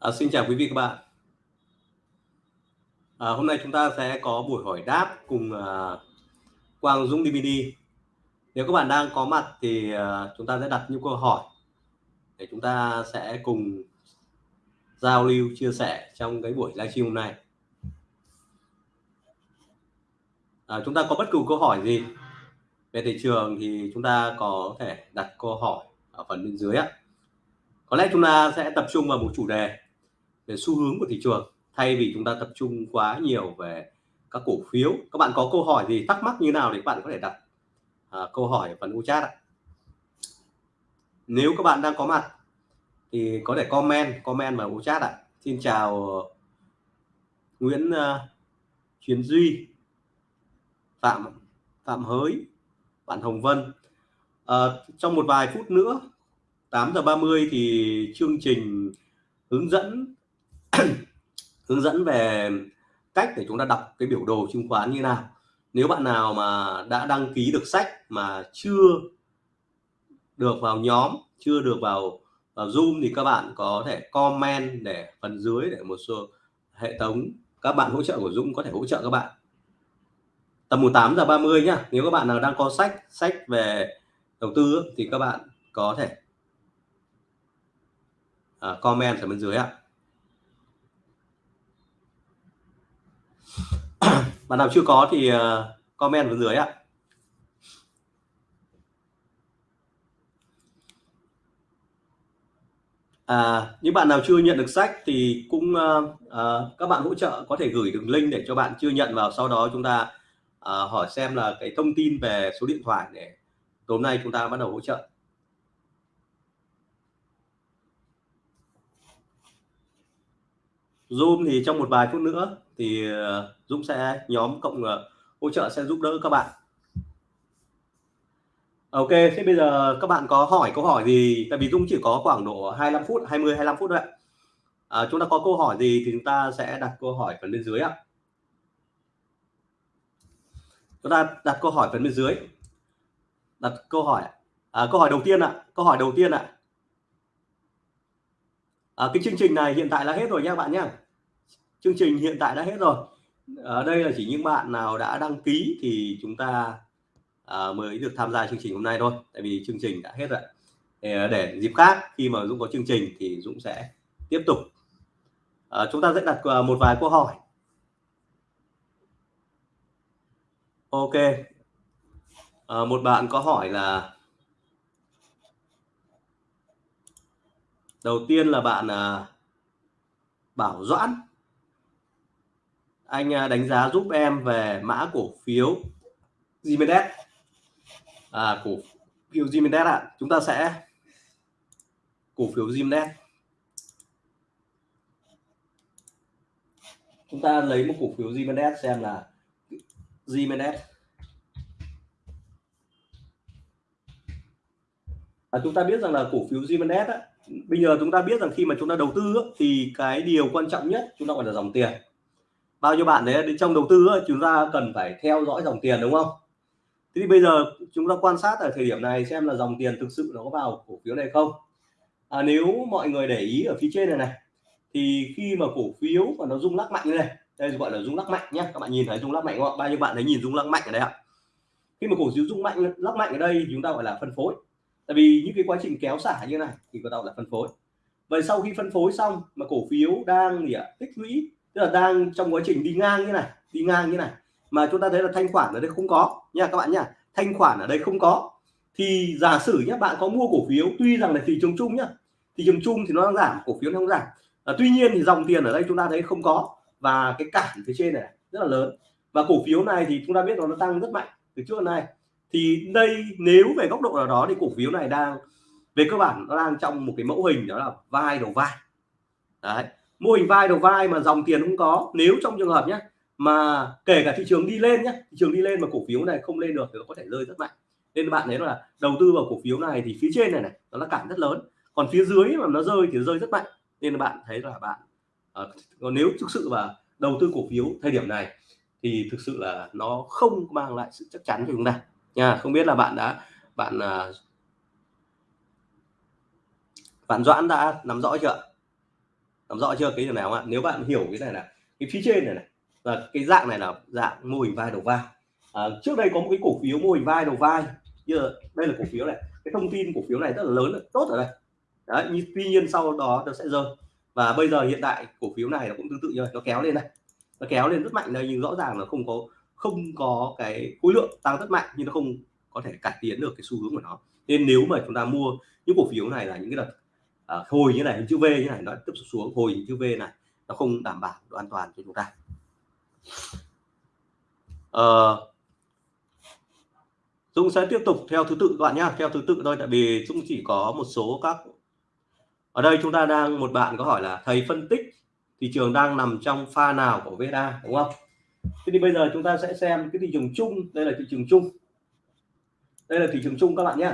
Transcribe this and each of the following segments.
À, xin chào quý vị các bạn. À, hôm nay chúng ta sẽ có buổi hỏi đáp cùng à, Quang Dũng DVD. Nếu các bạn đang có mặt thì à, chúng ta sẽ đặt những câu hỏi để chúng ta sẽ cùng giao lưu chia sẻ trong cái buổi livestream hôm nay. À, chúng ta có bất cứ câu hỏi gì về thị trường thì chúng ta có thể đặt câu hỏi ở phần bên dưới ạ. Có lẽ chúng ta sẽ tập trung vào một chủ đề về xu hướng của thị trường thay vì chúng ta tập trung quá nhiều về các cổ phiếu. Các bạn có câu hỏi gì thắc mắc như nào thì các bạn có thể đặt à, câu hỏi ở phần chat ạ. Nếu các bạn đang có mặt thì có thể comment comment vào chat ạ. Xin chào Nguyễn à, uh, Chuyến Duy Phạm Phạm Hới bạn Hồng Vân. À, trong một vài phút nữa 8 giờ 30 thì chương trình hướng dẫn hướng dẫn về cách để chúng ta đọc cái biểu đồ chứng khoán như nào. Nếu bạn nào mà đã đăng ký được sách mà chưa được vào nhóm chưa được vào, vào Zoom thì các bạn có thể comment để phần dưới để một số hệ thống các bạn hỗ trợ của Dũng có thể hỗ trợ các bạn. Tầm 18 giờ 30 nhá nếu các bạn nào đang có sách sách về đầu tư thì các bạn có thể uh, comment ở bên dưới ạ. bạn nào chưa có thì ờ, comment vào dưới ạ. À, những bạn nào chưa nhận được sách thì cũng uh, uh, các bạn hỗ trợ có thể gửi đường link để cho bạn chưa nhận vào. Sau đó chúng ta uh, hỏi xem là cái thông tin về số điện thoại để tối nay chúng ta bắt đầu hỗ trợ. Zoom thì trong một vài phút nữa thì ờ, Dũng sẽ nhóm cộng ờ, hỗ trợ sẽ giúp đỡ các bạn. Ok thế bây giờ các bạn có hỏi câu hỏi gì? Tại vì Dũng chỉ có khoảng độ 25 phút 20 25 phút thôi ạ. À, chúng ta có câu hỏi gì thì chúng ta sẽ đặt câu hỏi phần bên dưới ạ. Chúng ta đặt câu hỏi phần bên dưới. Đặt câu hỏi à, câu hỏi đầu tiên ạ câu hỏi đầu tiên ạ. À, cái chương trình này hiện tại là hết rồi nha bạn nhé chương trình hiện tại đã hết rồi. Ở đây là chỉ những bạn nào đã đăng ký thì chúng ta à, mới được tham gia chương trình hôm nay thôi. Tại vì chương trình đã hết rồi để, à, để dịp khác khi mà Dũng có chương trình thì Dũng sẽ tiếp tục. À, chúng ta sẽ đặt à, một vài câu hỏi. Ok. À, một bạn có hỏi là đầu tiên là bạn à, Bảo Doãn anh à, đánh giá giúp em về mã cổ phiếu Jimenez à, cổ phiếu Jimenez ạ. À. chúng ta sẽ cổ phiếu Jimenez chúng ta lấy một cổ phiếu Jimenez xem là Jimenez à, chúng ta biết rằng là cổ phiếu Jimenez á, bây giờ chúng ta biết rằng khi mà chúng ta đầu tư á, thì cái điều quan trọng nhất chúng ta gọi là dòng tiền bao nhiêu bạn đấy đến trong đầu tư ấy, chúng ta cần phải theo dõi dòng tiền đúng không? Thế thì bây giờ chúng ta quan sát ở thời điểm này xem là dòng tiền thực sự nó có vào cổ phiếu này không? À, nếu mọi người để ý ở phía trên này này thì khi mà cổ phiếu mà nó rung lắc mạnh như này đây gọi là rung lắc mạnh nhé các bạn nhìn thấy rung lắc mạnh không bao nhiêu bạn thấy nhìn rung lắc mạnh ở đây ạ? Khi mà cổ phiếu rung mạnh lắc mạnh ở đây chúng ta gọi là phân phối. Tại vì những cái quá trình kéo xả như này thì có tạo là phân phối. Vậy sau khi phân phối xong mà cổ phiếu đang gì ạ? Tích lũy tức là đang trong quá trình đi ngang như này đi ngang như này. Mà chúng ta thấy là thanh khoản ở đây không có. Nha các bạn nhá thanh khoản ở đây không có. Thì giả sử nhé bạn có mua cổ phiếu tuy rằng là thị trường chung nhá. Thị trường chung thì nó đang giảm cổ phiếu nó không giảm. À, tuy nhiên thì dòng tiền ở đây chúng ta thấy không có. Và cái cản phía trên này rất là lớn. Và cổ phiếu này thì chúng ta biết nó tăng rất mạnh từ trước đến nay. Thì đây nếu về góc độ nào đó thì cổ phiếu này đang về cơ bản nó đang trong một cái mẫu hình đó là vai đầu vai. Đấy mô hình vai đầu vai mà dòng tiền không có, nếu trong trường hợp nhé mà kể cả thị trường đi lên nhé thị trường đi lên mà cổ phiếu này không lên được thì nó có thể rơi rất mạnh. Nên bạn thấy là đầu tư vào cổ phiếu này thì phía trên này này, nó là cản rất lớn. Còn phía dưới mà nó rơi thì rơi rất mạnh. Nên bạn thấy là bạn ờ, còn nếu thực sự và đầu tư cổ phiếu thời điểm này thì thực sự là nó không mang lại sự chắc chắn cho chúng ta. Nha, không biết là bạn đã, bạn ờ, bạn Doãn đã nắm rõ chưa làm rõ chưa? Cái điều nào ạ? Nếu bạn hiểu cái này là cái phía trên này này là cái dạng này là dạng mô hình vai đầu vai. À, trước đây có một cái cổ phiếu mô hình vai đầu vai. Giờ đây là cổ phiếu này. Cái thông tin cổ phiếu này rất là lớn tốt ở đây đấy nhưng tuy nhiên sau đó nó sẽ rơi. Và bây giờ hiện tại cổ phiếu này nó cũng tương tự như vậy. Nó kéo lên này, nó kéo lên rất mạnh đây nhưng rõ ràng là không có không có cái khối lượng tăng rất mạnh nhưng nó không có thể cải tiến được cái xu hướng của nó. Nên nếu mà chúng ta mua những cổ phiếu này là những cái đợt Ờ, à, hồi như này hình chữ V như này nó tiếp tục xuống hồi hình chữ V này nó không đảm bảo độ an toàn cho chúng ta. Ờ, à, Dung sẽ tiếp tục theo thứ tự các bạn nhá theo thứ tự thôi tại vì Dung chỉ có một số các ở đây chúng ta đang một bạn có hỏi là thầy phân tích thị trường đang nằm trong pha nào của VSA? Đúng không? Thế thì bây giờ chúng ta sẽ xem cái thị trường chung. Đây là thị trường chung. Đây là thị trường chung các bạn nhé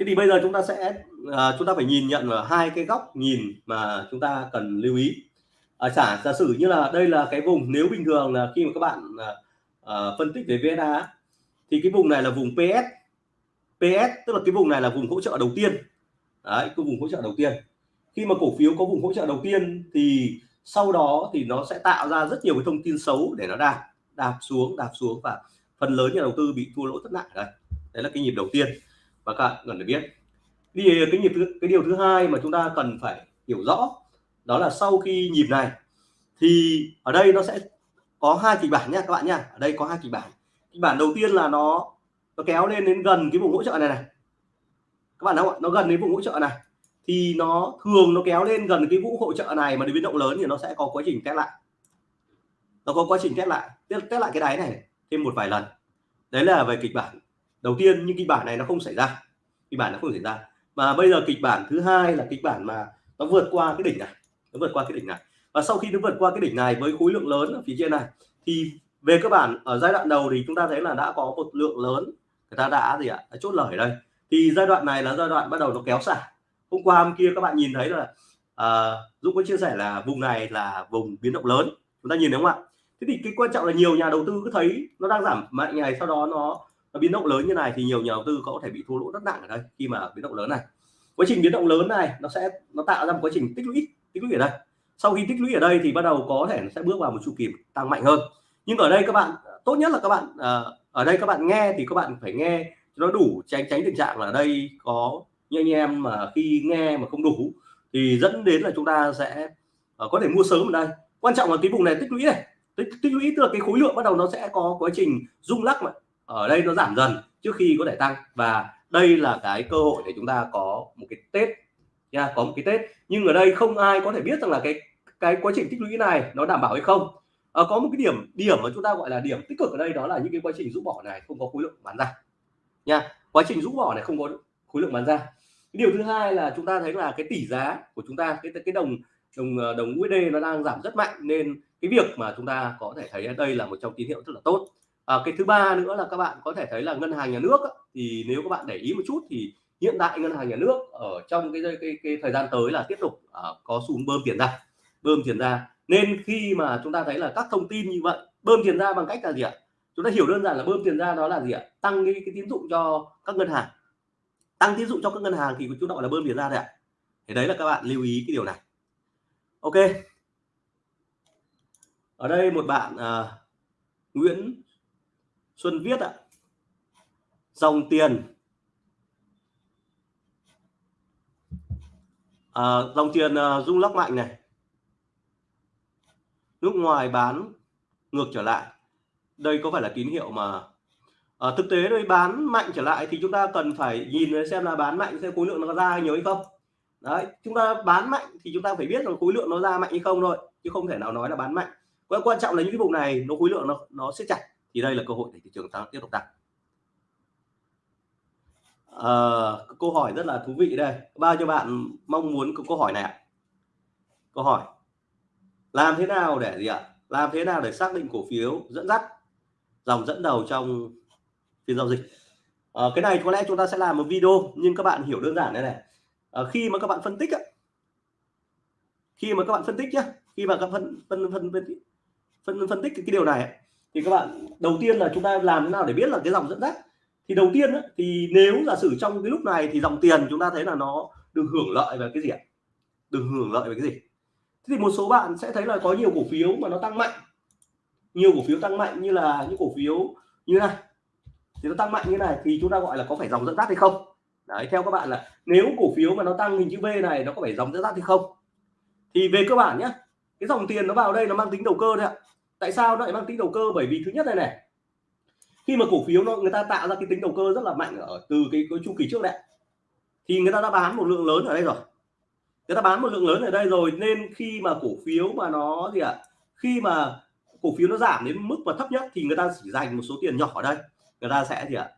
thế thì bây giờ chúng ta sẽ uh, chúng ta phải nhìn nhận vào hai cái góc nhìn mà chúng ta cần lưu ý. À, giả giả sử như là đây là cái vùng nếu bình thường là khi mà các bạn uh, phân tích về VSA thì cái vùng này là vùng PS PS tức là cái vùng này là vùng hỗ trợ đầu tiên. Đấy cái vùng hỗ trợ đầu tiên. Khi mà cổ phiếu có vùng hỗ trợ đầu tiên thì sau đó thì nó sẽ tạo ra rất nhiều cái thông tin xấu để nó đạp đạp xuống đạp xuống và phần lớn nhà đầu tư bị thua lỗ rất nặng đấy đấy là cái nhịp đầu tiên và các bạn cần phải biết. Thì cái nhịp thứ cái điều thứ hai mà chúng ta cần phải hiểu rõ đó là sau khi nhịp này thì ở đây nó sẽ có hai kịch bản nha các bạn nha. Ở đây có hai kịch bản. Kịch bản đầu tiên là nó nó kéo lên đến gần cái vùng hỗ trợ này này. Các bạn thấy không ạ? Nó gần đến vùng hỗ trợ này. Thì nó thường nó kéo lên gần cái vũ hỗ trợ này mà đi biến động lớn thì nó sẽ có quá trình test lại. Nó có quá trình test lại. Test, test lại cái đáy này thêm một vài lần. Đấy là về kịch bản đầu tiên nhưng kịch bản này nó không xảy ra. Kịch bản nó không xảy ra. Mà bây giờ kịch bản thứ hai là kịch bản mà nó vượt qua cái đỉnh này. Nó vượt qua cái đỉnh này. Và sau khi nó vượt qua cái đỉnh này với khối lượng lớn ở phía trên này thì về cơ bản ở giai đoạn đầu thì chúng ta thấy là đã có một lượng lớn người ta đã gì ạ? Đã chốt lời đây. Thì giai đoạn này là giai đoạn bắt đầu nó kéo xả. Hôm qua hôm kia các bạn nhìn thấy là à, Dũng có chia sẻ là vùng này là vùng biến động lớn. Chúng ta nhìn đúng không ạ? Thế thì cái quan trọng là nhiều nhà đầu tư cứ thấy nó đang giảm mạnh này sau đó nó, nó biến động lớn như này thì nhiều nhà đầu tư có thể bị thua lỗ rất nặng ở đây khi mà biến động lớn này. Quá trình biến động lớn này nó sẽ nó tạo ra một quá trình tích lũy tích lũy ở đây. Sau khi tích lũy ở đây thì bắt đầu có thể nó sẽ bước vào một chu kỳ tăng mạnh hơn. Nhưng ở đây các bạn tốt nhất là các bạn à, ở đây các bạn nghe thì các bạn phải nghe nó đủ tránh tránh tình trạng là ở đây có như anh em mà khi nghe mà không đủ thì dẫn đến là chúng ta sẽ uh, có thể mua sớm ở đây. Quan trọng là cái vùng này tích lũy này tích, tích lũy tức là cái khối lượng bắt đầu nó sẽ có quá trình rung lắc mà ở đây nó giảm dần trước khi có thể tăng. Và đây là cái cơ hội để chúng ta có một cái tết nha có một cái tết. Nhưng ở đây không ai có thể biết rằng là cái cái quá trình tích lũy này nó đảm bảo hay không. À, có một cái điểm điểm mà chúng ta gọi là điểm tích cực ở đây đó là những cái quá trình rũ bỏ này không có khối lượng bán ra. Nha quá trình rũ bỏ này không có khối lượng bán ra. Điều thứ hai là chúng ta thấy là cái tỷ giá của chúng ta cái cái đồng đồng đồng USD nó đang giảm rất mạnh. Nên cái việc mà chúng ta có thể thấy ở đây là một trong tín hiệu rất là tốt à, cái thứ ba nữa là các bạn có thể thấy là ngân hàng nhà nước thì nếu các bạn để ý một chút thì hiện tại ngân hàng nhà nước ở trong cái cái, cái thời gian tới là tiếp tục à, có xu hướng bơm tiền ra bơm tiền ra. Nên khi mà chúng ta thấy là các thông tin như vậy bơm tiền ra bằng cách là gì ạ? Chúng ta hiểu đơn giản là bơm tiền ra đó là gì ạ? Tăng cái, cái tín dụng cho các ngân hàng. Tăng tín dụng cho các ngân hàng thì chúng ta gọi là bơm tiền ra đấy ạ. Thì đấy là các bạn lưu ý cái điều này. Ok. Ở đây một bạn à, Nguyễn Xuân viết ạ. Dòng tiền. À, dòng tiền à, rung lắc mạnh này. Nước ngoài bán ngược trở lại. Đây có phải là tín hiệu mà à, thực tế đây bán mạnh trở lại thì chúng ta cần phải nhìn xem là bán mạnh xem khối lượng nó ra nhiều hay không. Đấy chúng ta bán mạnh thì chúng ta phải biết là khối lượng nó ra mạnh hay không thôi chứ không thể nào nói là bán mạnh. Quan quan trọng là những cái vùng này nó khối lượng nó nó siết chặt thì đây là cơ hội để thị trường tăng tiếp tục tăng. À, câu hỏi rất là thú vị đây. Bao nhiêu bạn mong muốn câu hỏi này ạ. Câu hỏi. Làm thế nào để gì ạ? Làm thế nào để xác định cổ phiếu dẫn dắt dòng dẫn đầu trong phiên giao dịch? À, cái này có lẽ chúng ta sẽ làm một video nhưng các bạn hiểu đơn giản đây này. À, khi mà các bạn phân tích á, khi mà các bạn phân tích nhé, khi mà các phân phân phân phân phân, phân tích cái, cái điều này thì các bạn đầu tiên là chúng ta làm thế nào để biết là cái dòng dẫn dắt? Thì đầu tiên ấy, thì nếu giả sử trong cái lúc này thì dòng tiền chúng ta thấy là nó được hưởng lợi về cái gì ạ? Được hưởng lợi về cái gì? Thế thì một số bạn sẽ thấy là có nhiều cổ phiếu mà nó tăng mạnh. Nhiều cổ phiếu tăng mạnh như là những cổ phiếu như này. Thì nó tăng mạnh như này thì chúng ta gọi là có phải dòng dẫn dắt hay không? Đấy theo các bạn là nếu cổ phiếu mà nó tăng hình chữ V này nó có phải dòng dẫn dắt hay không? Thì về cơ bản nhé cái dòng tiền nó vào đây nó mang tính đầu cơ đấy ạ tại sao nó lại mang tính đầu cơ? Bởi vì thứ nhất này này khi mà cổ phiếu nó người ta tạo ra cái tính đầu cơ rất là mạnh ở từ cái, cái chu kỳ trước đấy. Thì người ta đã bán một lượng lớn ở đây rồi. Người ta bán một lượng lớn ở đây rồi nên khi mà cổ phiếu mà nó gì ạ? Khi mà cổ phiếu nó giảm đến mức mà thấp nhất thì người ta chỉ dành một số tiền nhỏ ở đây. Người ta sẽ gì ạ?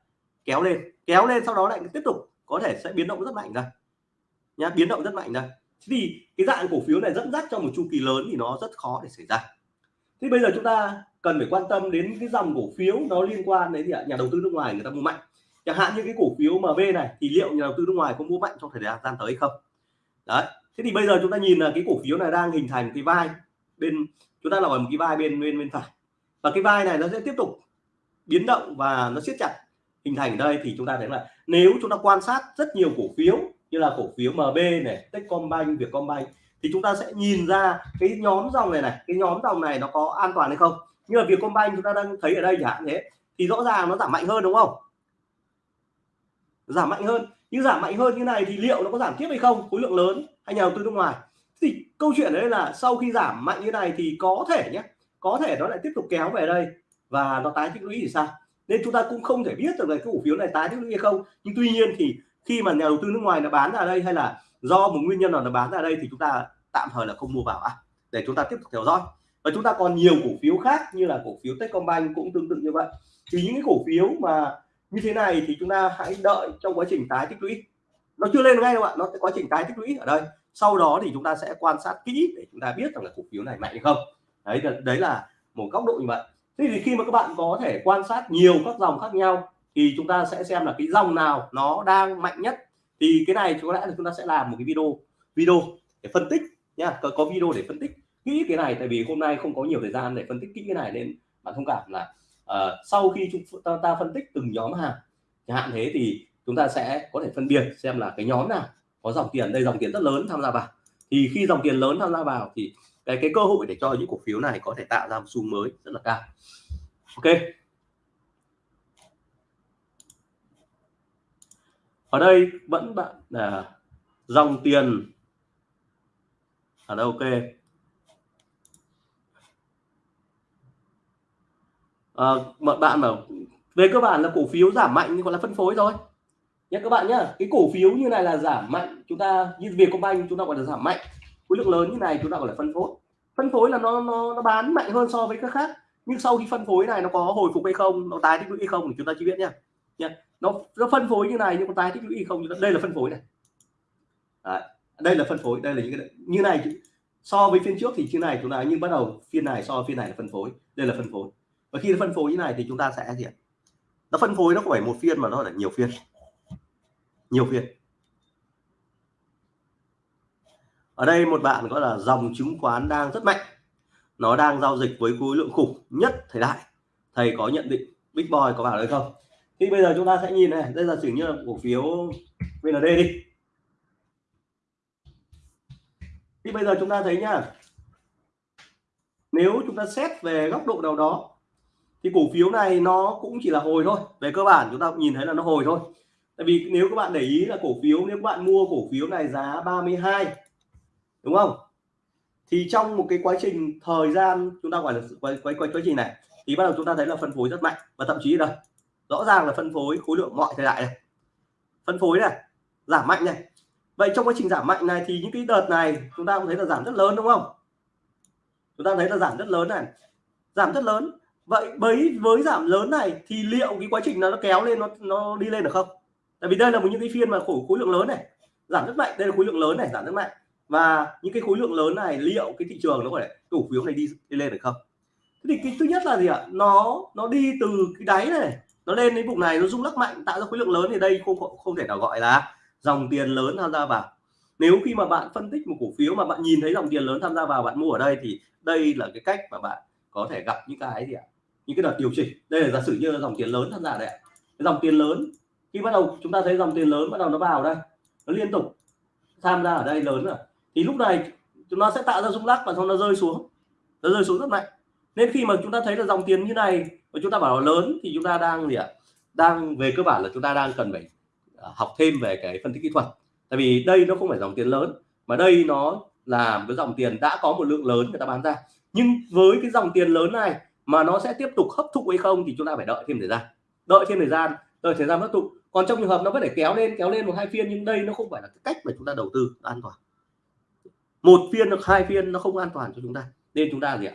Kéo lên kéo lên sau đó lại tiếp tục có thể sẽ biến động rất mạnh ra. Nhá biến động rất mạnh ra. Thì cái dạng cổ phiếu này dẫn dắt trong một chu kỳ lớn thì nó rất khó để xảy ra thì bây giờ chúng ta cần phải quan tâm đến cái dòng cổ phiếu nó liên quan đến gì ạ? Nhà đầu tư nước ngoài người ta mua mạnh. Chẳng hạn như cái cổ phiếu MB này, thì liệu nhà đầu tư nước ngoài có mua mạnh trong thời gian tới không? Đấy. Thế thì bây giờ chúng ta nhìn là cái cổ phiếu này đang hình thành cái vai bên, chúng ta là một cái vai bên bên bên phải. Và cái vai này nó sẽ tiếp tục biến động và nó siết chặt, hình thành đây thì chúng ta thấy là nếu chúng ta quan sát rất nhiều cổ phiếu như là cổ phiếu MB này, Techcombank, Vietcombank thì chúng ta sẽ nhìn ra cái nhóm dòng này này, cái nhóm dòng này nó có an toàn hay không. Như là Vietcombank chúng ta đang thấy ở đây chẳng hạn thế, thì rõ ràng nó giảm mạnh hơn đúng không? Giảm mạnh hơn. Nhưng giảm mạnh hơn như này thì liệu nó có giảm tiếp hay không? Khối lượng lớn hay nhà đầu tư nước ngoài? Thì câu chuyện đấy là sau khi giảm mạnh như này thì có thể nhé, có thể nó lại tiếp tục kéo về đây và nó tái tích lũy thì sao? Nên chúng ta cũng không thể biết được là cái cổ phiếu này tái tích lũy hay không. Nhưng tuy nhiên thì khi mà nhà đầu tư nước ngoài nó bán ra đây hay là do một nguyên nhân nào nó bán ra đây thì chúng ta tạm thời là không mua vào à để chúng ta tiếp tục theo dõi. Và chúng ta còn nhiều cổ phiếu khác như là cổ phiếu Techcombank cũng tương tự như vậy. Thì những cái cổ phiếu mà như thế này thì chúng ta hãy đợi trong quá trình tái tích lũy. Nó chưa lên ngay đâu ạ, nó sẽ quá trình tái tích lũy ở đây. Sau đó thì chúng ta sẽ quan sát kỹ để chúng ta biết rằng là cổ phiếu này mạnh hay không. Đấy đấy là một góc độ như vậy. Thế thì khi mà các bạn có thể quan sát nhiều các dòng khác nhau thì chúng ta sẽ xem là cái dòng nào nó đang mạnh nhất thì cái này có lẽ là chúng ta sẽ làm một cái video video để phân tích nha có, có video để phân tích kỹ cái này tại vì hôm nay không có nhiều thời gian để phân tích kỹ cái này nên bạn thông cảm là uh, sau khi chúng ta, ta phân tích từng nhóm hàng chẳng hạn thế thì chúng ta sẽ có thể phân biệt xem là cái nhóm nào có dòng tiền. Đây dòng tiền rất lớn tham gia vào. Thì khi dòng tiền lớn tham gia vào thì cái cái cơ hội để cho những cổ phiếu này có thể tạo ra một xu mới rất là cao. Ok. Ở đây vẫn bạn là dòng tiền. À, ở đâu ok. À, mọi bạn mà về cơ bản là cổ phiếu giảm mạnh nhưng gọi là phân phối thôi. Nhé các bạn nhá cái cổ phiếu như này là giảm mạnh chúng ta như Vietcombank chúng ta gọi là giảm mạnh. Khối lượng lớn như này chúng ta gọi là phân phối. Phân phối là nó nó, nó bán mạnh hơn so với các khác. Nhưng sau khi phân phối này nó có hồi phục hay không nó tái tích lũy hay không thì chúng ta chưa biết nhé nha nó nó phân phối như này nhưng mà tài tích lũy không đây là phân phối này. Đấy, đây là phân phối đây là những cái như này so với phiên trước thì như này chúng ta nhưng bắt đầu phiên này so với phiên này là phân phối. Đây là phân phối. Và khi nó phân phối như này thì chúng ta sẽ gì nó phân phối nó không phải một phiên mà nó là nhiều phiên. Nhiều phiên. Ở đây một bạn gọi là dòng chứng khoán đang rất mạnh. Nó đang giao dịch với khối lượng khủng nhất thời đại. Thầy có nhận định big boy có bảo đấy không? Thì bây giờ chúng ta sẽ nhìn này. Đây là sử như là cổ phiếu VND đi. Thì bây giờ chúng ta thấy nhá. Nếu chúng ta xét về góc độ nào đó, thì cổ phiếu này nó cũng chỉ là hồi thôi. Về cơ bản chúng ta nhìn thấy là nó hồi thôi. Tại vì nếu các bạn để ý là cổ phiếu, nếu các bạn mua cổ phiếu này giá 32 đúng không? Thì trong một cái quá trình thời gian, chúng ta gọi là quay quay quay quá trình này, thì bắt đầu chúng ta thấy là phân phối rất mạnh. Và thậm chí là rõ ràng là phân phối khối lượng mọi thời đại này. Phân phối này giảm mạnh này. Vậy trong quá trình giảm mạnh này thì những cái đợt này chúng ta cũng thấy là giảm rất lớn đúng không? Chúng ta thấy là giảm rất lớn này. Giảm rất lớn. Vậy với với giảm lớn này thì liệu cái quá trình nó kéo lên nó nó đi lên được không? Tại vì đây là một những cái phiên mà khối khối lượng lớn này. Giảm rất mạnh đây là khối lượng lớn này giảm rất mạnh. Và những cái khối lượng lớn này liệu cái thị trường nó có thể cổ phiếu này đi, đi lên được không? Thế thì cái thứ nhất là gì ạ? Nó nó đi từ cái đáy này nó lên đến vùng này, nó rung lắc mạnh, tạo ra khối lượng lớn thì đây không không thể nào gọi là dòng tiền lớn tham gia vào. Nếu khi mà bạn phân tích một cổ phiếu mà bạn nhìn thấy dòng tiền lớn tham gia vào, bạn mua ở đây thì đây là cái cách mà bạn có thể gặp những cái gì ạ? Những cái đợt điều chỉnh. Đây là giả sử như là dòng tiền lớn tham gia đây cái dòng tiền lớn, khi bắt đầu chúng ta thấy dòng tiền lớn bắt đầu nó vào đây, nó liên tục tham gia ở đây lớn rồi. Thì lúc này chúng nó sẽ tạo ra rung lắc và sau nó rơi xuống. Nó rơi xuống rất mạnh nên khi mà chúng ta thấy là dòng tiền như này và chúng ta bảo là lớn, thì chúng ta đang gì ạ? Đang về cơ bản là chúng ta đang cần phải à, học thêm về cái phân tích kỹ thuật. Tại vì đây nó không phải dòng tiền lớn, mà đây nó là một cái dòng tiền đã có một lượng lớn người ta bán ra. Nhưng với cái dòng tiền lớn này mà nó sẽ tiếp tục hấp thụ hay không thì chúng ta phải đợi thêm thời gian. Đợi thêm thời gian, đợi thời gian hấp thụ. Còn trong trường hợp nó có thể kéo lên kéo lên một hai phiên, nhưng đây nó không phải là cái cách mà chúng ta đầu tư an toàn. Một phiên hoặc hai phiên nó không an toàn cho chúng ta. Nên chúng ta gì ạ?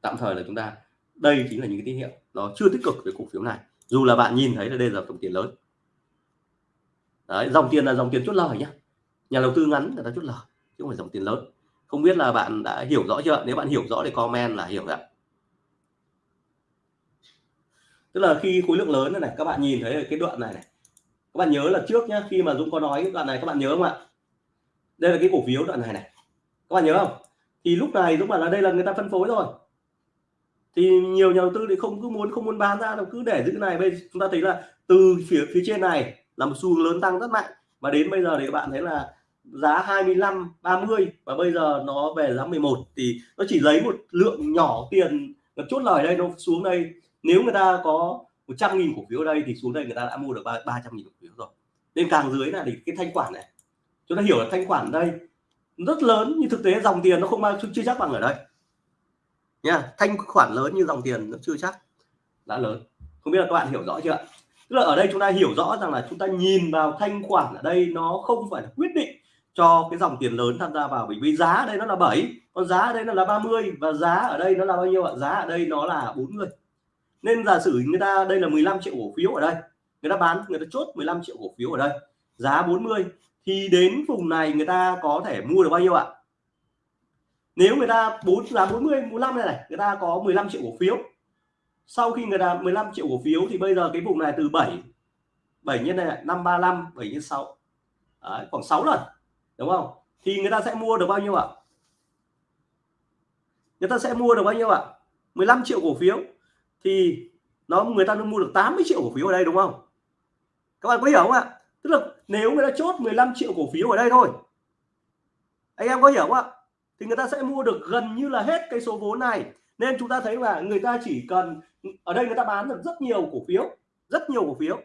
Tạm thời là chúng ta đây chính là những cái tín hiệu nó chưa tích cực về cổ phiếu này. Dù là bạn nhìn thấy là đây là dòng tiền lớn. Đấy, dòng tiền là dòng tiền chốt lời nhé nhà đầu tư ngắn người ta chốt lời chứ không phải dòng tiền lớn. Không biết là bạn đã hiểu rõ chưa? Nếu bạn hiểu rõ thì comment là hiểu rồi tức là khi khối lượng lớn này, này các bạn nhìn thấy cái đoạn này này. Các bạn nhớ là trước nhá khi mà Dũng có nói cái đoạn này các bạn nhớ không ạ? Đây là cái cổ phiếu đoạn này này. Các bạn nhớ không? Thì lúc này Dũng bảo là đây là người ta phân phối rồi thì nhiều nhà đầu tư thì không cứ muốn, không muốn bán ra đâu, cứ để giữ này. Bây chúng ta thấy là từ phía phía trên này là một xu hướng lớn tăng rất mạnh. Và đến bây giờ thì các bạn thấy là giá 25 30 và bây giờ nó về giá 11 thì nó chỉ lấy một lượng nhỏ tiền nó chốt lời đây, nó xuống đây. Nếu người ta có 100 nghìn cổ phiếu đây thì xuống đây người ta đã mua được 300 nghìn cổ phiếu rồi. Nên càng dưới là thì cái thanh khoản này, chúng ta hiểu là thanh khoản đây rất lớn nhưng thực tế dòng tiền nó không mang chưa chắc bằng ở đây nha, thanh khoản lớn như dòng tiền nó chưa chắc. Đã lớn. Không biết là các bạn hiểu rõ chưa tức là ở đây chúng ta hiểu rõ rằng là chúng ta nhìn vào thanh khoản ở đây nó không phải là quyết định cho cái dòng tiền lớn tham gia vào, bởi vì giá ở đây nó là 7 còn giá ở đây nó là 30 và giá ở đây nó là bao nhiêu ạ? Giá ở đây nó là 40 nên giả sử người ta, đây là 15 triệu cổ phiếu ở đây. Người ta bán, người ta chốt 15 triệu cổ phiếu ở đây. Giá 40 thì đến vùng này người ta có thể mua được bao nhiêu ạ? Nếu người ta bốn giá 40 45 này này người ta có 15 triệu cổ phiếu. Sau khi người ta 15 triệu cổ phiếu thì bây giờ cái vùng này từ 7 7 nhân này 535 7 nhân 6 Đấy, khoảng 6 lần đúng không? Thì người ta sẽ mua được bao nhiêu ạ? Người ta sẽ mua được bao nhiêu ạ? 15 triệu cổ phiếu. Thì nó người ta mua được 80 triệu cổ phiếu ở đây đúng không? Các bạn có hiểu không ạ? Tức là nếu người ta chốt 15 triệu cổ phiếu ở đây thôi. Anh em có hiểu không ạ? Thì người ta sẽ mua được gần như là hết cái số vốn này nên chúng ta thấy là người ta chỉ cần ở đây người ta bán được rất nhiều cổ phiếu rất nhiều cổ phiếu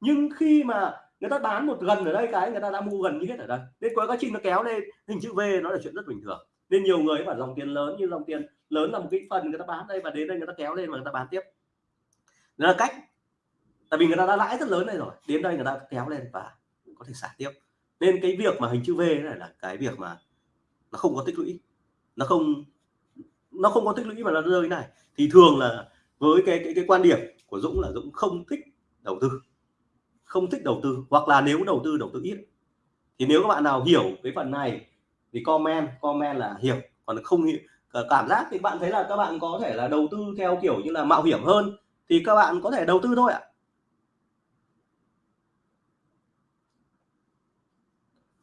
nhưng khi mà người ta bán một gần ở đây cái người ta đã mua gần như hết ở đây nên có quá trình nó kéo lên hình chữ V nó là chuyện rất bình thường nên nhiều người bảo dòng tiền lớn như dòng tiền lớn là một cái phần người ta bán đây và đến đây người ta kéo lên và người ta bán tiếp đó là cách tại vì người ta đã lãi rất lớn đây rồi đến đây người ta kéo lên và có thể xả tiếp nên cái việc mà hình chữ V này là cái việc mà nó không có tích lũy. Nó không nó không có tích lũy mà nó rơi này. Thì thường là với cái cái cái quan điểm của Dũng là Dũng không thích đầu tư. Không thích đầu tư, hoặc là nếu đầu tư đầu tư ít. Thì nếu các bạn nào hiểu cái phần này thì comment comment là hiểu. Còn không hiểu cảm giác thì bạn thấy là các bạn có thể là đầu tư theo kiểu như là mạo hiểm hơn, thì các bạn có thể đầu tư thôi ạ.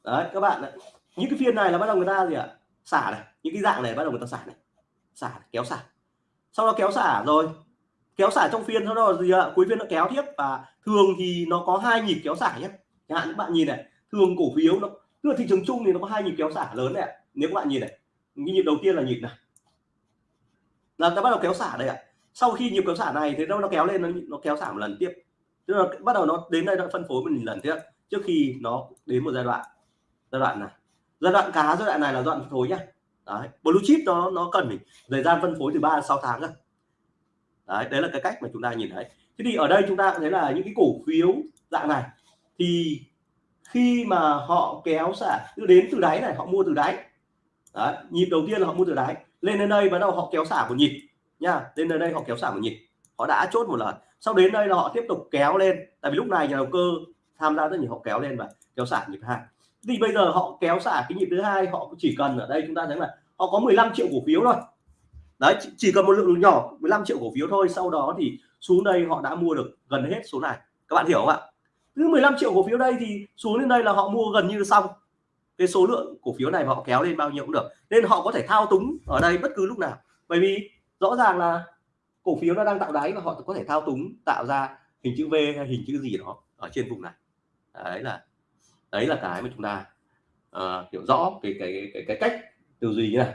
Đấy, các bạn những cái phiên này là bắt đầu người ta gì ạ? Xả này những cái dạng này bắt đầu người ta xả này. Xả kéo xả. Sau đó kéo xả rồi. Kéo xả trong phiên sau đó gì ạ à, cuối phiên nó kéo tiếp và thường thì nó có hai nhịp kéo xả nhé. Chẳng hạn các bạn nhìn này thường cổ phiếu nó tức là thị trường chung thì nó có hai nhịp kéo xả lớn này nếu các bạn nhìn này nhịp đầu tiên là nhịp này là ta bắt đầu kéo xả đây ạ. Sau khi nhịp kéo xả này thì đâu nó kéo lên nó, nó kéo xả một lần tiếp. Tức là bắt đầu nó đến đây nó phân phối một lần tiếp trước khi nó đến một giai đoạn giai đoạn này giai đoạn cá giai đoạn này là giai đoạn phân phối nhá. Đấy blue chip nó nó cần thời gian phân phối từ 3 đến 6 tháng cơ. Đấy đấy là cái cách mà chúng ta nhìn thấy. Thế thì ở đây chúng ta thấy là những cái cổ phiếu dạng này thì khi mà họ kéo xả đến từ đáy này họ mua từ đáy. Đấy, nhịp đầu tiên là họ mua từ đáy. Lên đến đây bắt đầu họ kéo xả một nhịp nha lên đến đây họ kéo xả một nhịp. Họ đã chốt một lần. Sau đến đây là họ tiếp tục kéo lên. Tại vì lúc này nhà đầu cơ tham gia rất nhiều họ kéo lên và kéo xả nhịp hai thì bây giờ họ kéo xả cái nhịp thứ hai, họ chỉ cần ở đây chúng ta thấy là họ có 15 triệu cổ phiếu thôi. Đấy, chỉ cần một lượng nhỏ 15 triệu cổ phiếu thôi, sau đó thì xuống đây họ đã mua được gần hết số này. Các bạn hiểu không ạ? Cứ 15 triệu cổ phiếu đây thì xuống đến đây là họ mua gần như xong. Cái số lượng cổ phiếu này họ kéo lên bao nhiêu cũng được. Nên họ có thể thao túng ở đây bất cứ lúc nào. Bởi vì rõ ràng là cổ phiếu nó đang tạo đáy và họ có thể thao túng, tạo ra hình chữ V hay hình chữ gì đó ở trên vùng này. Đấy là đấy là cái mà chúng ta uh, hiểu rõ cái cái cái cái cách tư duy như này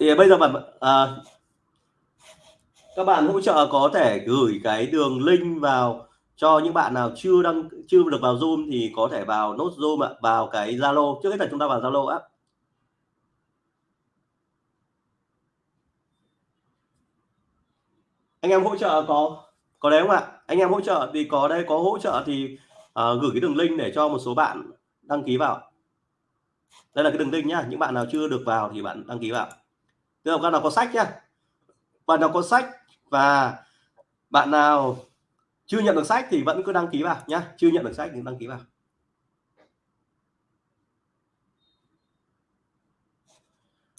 thì bây giờ bạn uh, các bạn hỗ trợ có thể gửi cái đường link vào cho những bạn nào chưa đăng chưa được vào Zoom thì có thể vào nốt Zoom ạ, vào cái Zalo trước hết là chúng ta vào Zalo á. Anh em hỗ trợ có có đấy không ạ? Anh em hỗ trợ thì có đây có hỗ trợ thì uh, gửi cái đường link để cho một số bạn đăng ký vào. Đây là cái đường link nhá, những bạn nào chưa được vào thì bạn đăng ký vào. Tức là bạn nào có sách nhá. Bạn nào có sách và bạn nào chưa nhận được sách thì vẫn cứ đăng ký vào nhá chưa nhận được sách thì đăng ký vào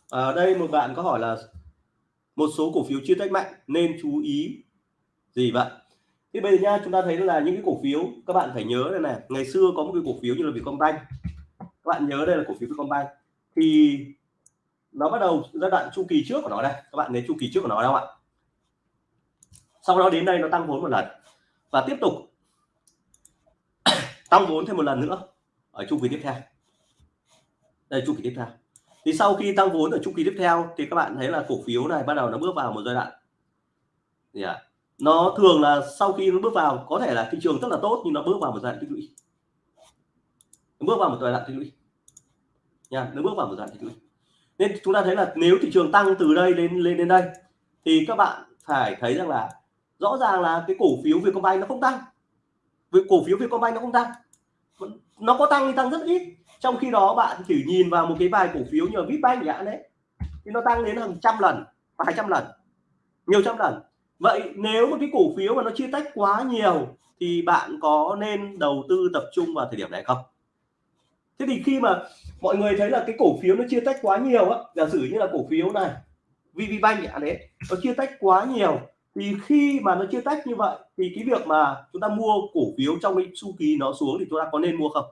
ở đây một bạn có hỏi là một số cổ phiếu chưa tách mạnh, nên chú ý gì vậy? Thì bây giờ nha, chúng ta thấy là những cái cổ phiếu, các bạn phải nhớ đây này, ngày xưa có một cái cổ phiếu như là Vietcombank. Các bạn nhớ đây là cổ phiếu Vietcombank. Thì nó bắt đầu giai đoạn chu kỳ trước của nó đây. Các bạn thấy chu kỳ trước của nó đâu ạ? Sau đó đến đây nó tăng vốn một lần và tiếp tục tăng vốn thêm một lần nữa ở chu kỳ tiếp theo. Đây, chu kỳ tiếp theo thì sau khi tăng vốn ở chu kỳ tiếp theo, thì các bạn thấy là cổ phiếu này bắt đầu nó bước vào một giai đoạn. Yeah. nó thường là sau khi nó bước vào, có thể là thị trường rất là tốt, nhưng nó bước vào một giai đoạn tích lũy. Nó bước vào một giai đoạn tích lũy. Nha, nó bước vào một giai đoạn tích lũy. Nên chúng ta thấy là nếu thị trường tăng từ đây lên lên đến đây, thì các bạn phải thấy rằng là rõ ràng là cái cổ phiếu Vietcombank nó không tăng. Với cổ phiếu Vietcombank nó không tăng. Nó có tăng thì tăng rất ít trong khi đó bạn chỉ nhìn vào một cái vài cổ phiếu như là Vipbank nhãn đấy. Thì nó tăng đến hàng trăm lần, vài trăm lần, nhiều trăm lần. Vậy nếu một cái cổ phiếu mà nó chia tách quá nhiều thì bạn có nên đầu tư tập trung vào thời điểm này không? Thế thì khi mà mọi người thấy là cái cổ phiếu nó chia tách quá nhiều á, giả sử như là cổ phiếu này VPBank nhãn đấy, nó chia tách quá nhiều, thì khi mà nó chia tách như vậy thì cái việc mà chúng ta mua cổ phiếu trong cái chu kỳ nó xuống thì chúng ta có nên mua không?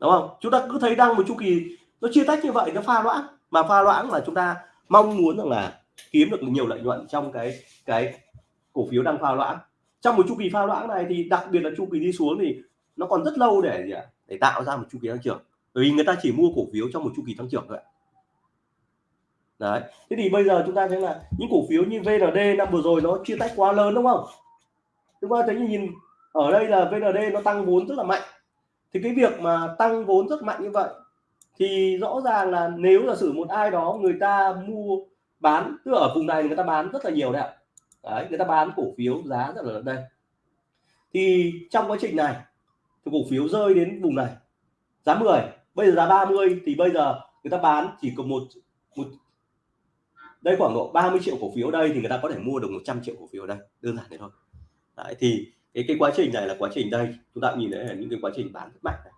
Đúng không? Chúng ta cứ thấy đang một chu kỳ, nó chia tách như vậy, nó pha loãng. Mà pha loãng là chúng ta mong muốn rằng là kiếm được nhiều lợi nhuận trong cái cái cổ phiếu đang pha loãng. Trong một chu kỳ pha loãng này thì đặc biệt là chu kỳ đi xuống thì nó còn rất lâu để gì ạ? Để tạo ra một chu kỳ tăng trưởng. Bởi vì người ta chỉ mua cổ phiếu trong một chu kỳ tăng trưởng thôi đấy. Thế thì bây giờ chúng ta thấy là những cổ phiếu như VND năm vừa rồi nó chia tách quá lớn, đúng không? Chúng ta thấy nhìn ở đây là VND nó tăng vốn rất là mạnh thì cái việc mà tăng vốn rất mạnh như vậy thì rõ ràng là nếu là sử một ai đó người ta mua bán tức ở vùng này người ta bán rất là nhiều đấy ạ. Đấy người ta bán cổ phiếu giá rất là lớn đây. Thì trong quá trình này thì cổ phiếu rơi đến vùng này giá 10 bây giờ giá 30 thì bây giờ người ta bán chỉ có một một đây khoảng độ 30 triệu cổ phiếu đây thì người ta có thể mua được 100 triệu cổ phiếu đây đơn giản thế thôi. Đấy, thì cái cái quá trình này là quá trình đây. Chúng ta nhìn thấy là những cái quá trình bán rất mạnh này.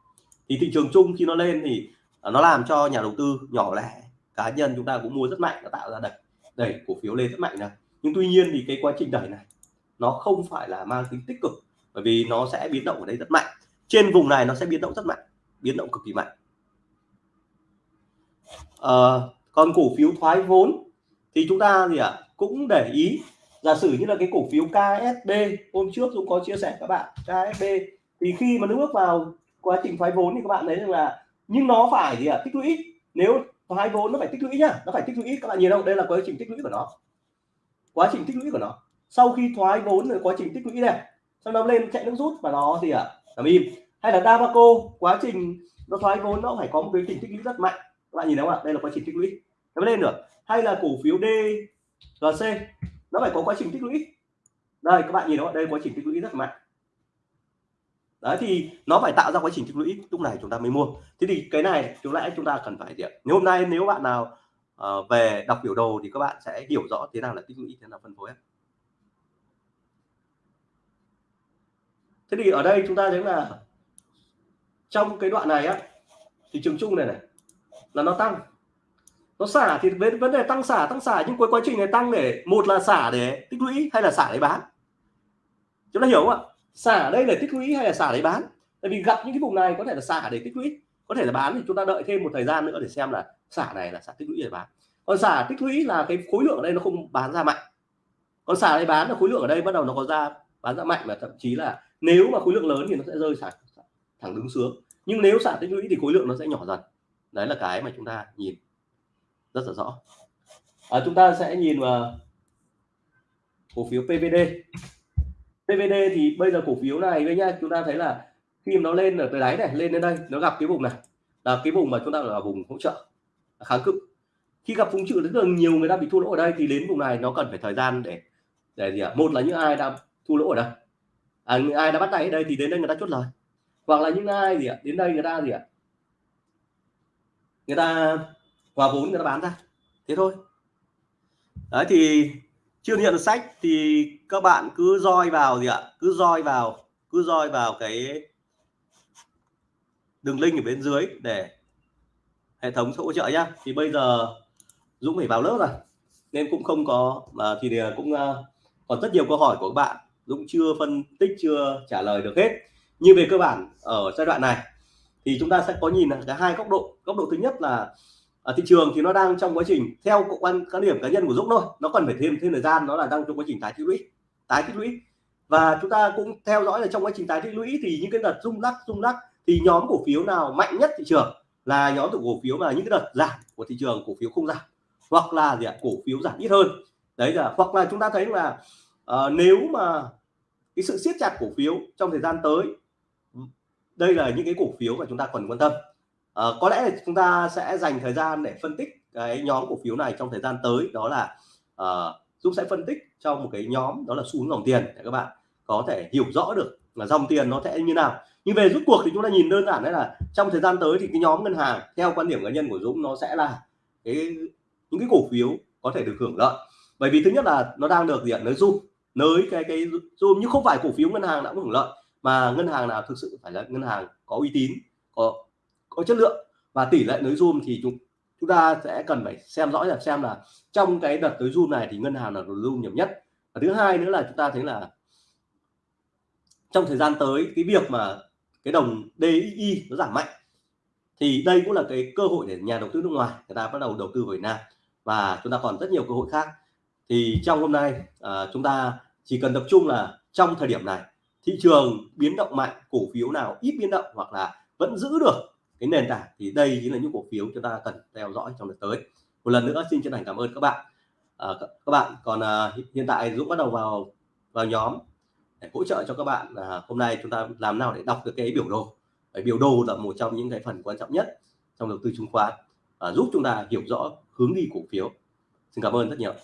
thì thị trường chung khi nó lên thì à, nó làm cho nhà đầu tư nhỏ lẻ cá nhân chúng ta cũng mua rất mạnh nó tạo ra đẩy đẩy cổ phiếu lên rất mạnh này. Nhưng tuy nhiên thì cái quá trình đẩy này nó không phải là mang tính tích cực bởi vì nó sẽ biến động ở đây rất mạnh. Trên vùng này nó sẽ biến động rất mạnh biến động cực kỳ mạnh. À, còn cổ phiếu thoái vốn thì chúng ta gì ạ à, cũng để ý giả sử như là cái cổ phiếu KSB hôm trước Dũng có chia sẻ các bạn KSB thì khi mà nó bước vào quá trình thoái vốn thì các bạn thấy rằng là nhưng nó phải gì ạ? À, tích lũy. Nếu thoái vốn nó phải tích lũy nhá nó phải tích lũy. Các bạn nhìn không? Đây là quá trình tích lũy của nó. Quá trình tích lũy của nó. Sau khi thoái vốn rồi quá trình tích lũy này sau đó lên chạy nước rút và nó gì ạ? À, làm im. Hay là Dabaco quá trình nó thoái vốn nó phải có một cái trình tích lũy rất mạnh. Các bạn nhìn thấy không ạ? Đây là quá trình tích lũy. Nó lên được. Hay là cổ phiếu DGC nó phải có quá trình tích lũy. Đây các bạn nhìn đó đây quá trình tích lũy rất mạnh. Đấy thì nó phải tạo ra quá trình tích lũy. Lúc này chúng ta mới mua. Thế thì cái này chúng lẽ chúng ta cần phải gì nếu hôm nay nếu bạn nào uh, về đọc biểu đồ thì các bạn sẽ hiểu rõ thế nào là tích lũy thế nào phân phối thế thì ở đây chúng ta thấy là trong cái đoạn này á thị trường chung này này là nó tăng nó xả thì vấn vấn đề tăng xả tăng xả, nhưng cuối quá trình này tăng để, một là xả để tích lũy hay là xả để bán? Chúng ta hiểu không ạ? Xả đây là tích lũy hay là xả để bán? Tại vì gặp những cái vùng này có thể là xả để tích lũy, có thể là bán thì chúng ta đợi thêm một thời gian nữa để xem là xả này là xả tích lũy để bán. Còn xả tích lũy là cái khối lượng ở đây nó không bán ra mạnh. Còn xả đây bán là khối lượng ở đây bắt đầu nó có ra, bán ra mạnh và thậm chí là nếu mà khối lượng lớn thì nó sẽ rơi xả thẳng đứng xuống. Nhưng nếu xả tích lũy thì khối lượng nó sẽ nhỏ dần. Đấy là cái mà chúng ta nhìn rất là rõ à, chúng ta sẽ nhìn vào cổ phiếu PVD PVD thì bây giờ cổ phiếu này với nha chúng ta thấy là khi nó lên ở tới đáy này lên đến đây nó gặp cái vùng này là cái vùng mà chúng ta gọi là vùng hỗ trợ kháng cự khi gặp vùng trụ rất là nhiều người ta bị thua lỗ ở đây thì đến vùng này nó cần phải thời gian để để gì ạ à? một là những ai đã thua lỗ ở đây à, những ai đã bắt tay ở đây thì đến đây người ta chốt lời hoặc là những ai gì ạ à? đến đây người ta gì ạ à? người ta hòa vốn người ta bán ra. Thế thôi. Đấy, thì chưa nhận được sách thì các bạn cứ roi vào gì ạ? Cứ roi vào, cứ roi vào cái đường link ở bên dưới để hệ thống hỗ trợ nhá. Thì bây giờ Dũng phải vào lớp rồi, nên cũng không có, mà thì cũng ờ, còn rất nhiều câu hỏi của các bạn. Dũng chưa phân tích, chưa trả lời được hết. Nhưng về cơ bản ở giai đoạn này, thì chúng ta sẽ có nhìn cả hai góc độ. Góc độ thứ nhất là ở thị trường thì nó đang trong quá trình theo quan cá điểm cá nhân của Dũng thôi nó cần phải thêm thêm thời gian nó là đang trong quá trình tái tích lũy tái tích lũy. Và chúng ta cũng theo dõi là trong quá trình tái tích lũy thì những cái đợt rung lắc rung lắc thì nhóm cổ phiếu nào mạnh nhất thị trường là nhóm cổ phiếu mà những cái đợt giảm của thị trường cổ phiếu không giảm hoặc là gì ạ cổ phiếu giảm ít hơn. Đấy là hoặc là chúng ta thấy là uh, nếu mà cái sự siết chặt cổ phiếu trong thời gian tới đây là những cái cổ phiếu mà chúng ta cần quan tâm à, có lẽ là chúng ta sẽ dành thời gian để phân tích cái nhóm cổ phiếu này trong thời gian tới đó là uh, Dũng sẽ phân tích trong một cái nhóm đó là xu hướng dòng tiền. Để các bạn có thể hiểu rõ được là dòng tiền nó sẽ như nào. Nhưng về rút cuộc thì chúng ta nhìn đơn giản đấy là trong thời gian tới thì cái nhóm ngân hàng theo quan điểm cá nhân của Dũng nó sẽ là cái những cái cổ phiếu có thể được hưởng lợi. Bởi vì thứ nhất là nó đang được diện nới zoom. Nới cái cái zoom nhưng không phải cổ phiếu ngân hàng đã hưởng lợi mà ngân hàng nào thực sự phải là ngân hàng có uy tín có có chất lượng và tỷ lệ nới zoom thì chúng chúng ta sẽ cần phải xem rõ là xem là trong cái đợt tới zoom này thì ngân hàng là zoom nhiều nhất. Và thứ hai nữa là chúng ta thấy là trong thời gian tới cái việc mà cái đồng DXY nó giảm mạnh thì đây cũng là cái cơ hội để nhà đầu tư nước ngoài người ta bắt đầu đầu tư vào Việt Nam. Và chúng ta còn rất nhiều cơ hội khác. Thì trong hôm nay à, chúng ta chỉ cần tập trung là trong thời điểm này thị trường biến động mạnh cổ phiếu nào ít biến động hoặc là vẫn giữ được cái nền tảng thì đây chính là những cổ phiếu chúng ta cần theo dõi trong đợt tới. Một lần nữa xin chân thành cảm ơn các bạn. À, các bạn còn à, hiện tại Dũng bắt đầu vào vào nhóm để hỗ trợ cho các bạn. À, hôm nay chúng ta làm nào để đọc được cái biểu đồ? Bởi biểu đồ là một trong những cái phần quan trọng nhất trong đầu tư chứng khoán. À, giúp chúng ta hiểu rõ hướng đi cổ phiếu. Xin cảm ơn rất nhiều.